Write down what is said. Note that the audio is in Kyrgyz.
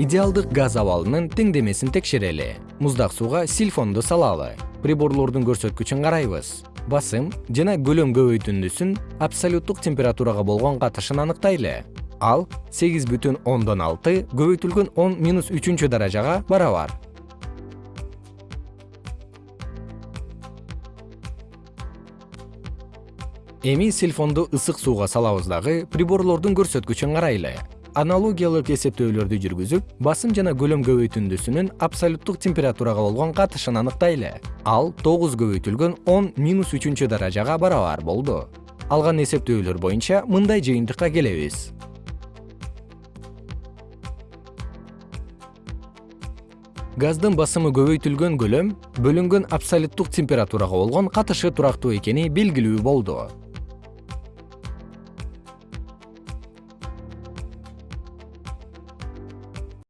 идеалдык газ абалынын теңдемесин текшерели муздак сууга сильфонду салалы. Приборлордун көрсөткүчүн карайбыз. Басым жана көлөм көбөйтүндүсүн абсолюттук температурага болгон катышын аныктайлы ал сегиз бүтүн ондон алты көбөйтүлгөн минус үчүнчү даражага барабар. Эми сильфонду ысык сууга салабыз дагы приборлордун көрсөткүчүн карайлы аналогиялык эсептөөлөрдү жүргүзүп басым жана көлөм көбөйтүндүсүнүн абсолюттук температурага болгон катышын аныктайлы. Ал тогуз көбөйтүлгөн он минус үчүнчү даражага барабар болду. Алган эсептөөлөр боюнча мындай жыйынтыкка келебиз. Газдын басымы көбөйтүлгөн көлөм бөлүнгөн абсолюттук температурага болгон катышы турактуу экени белгилүү болду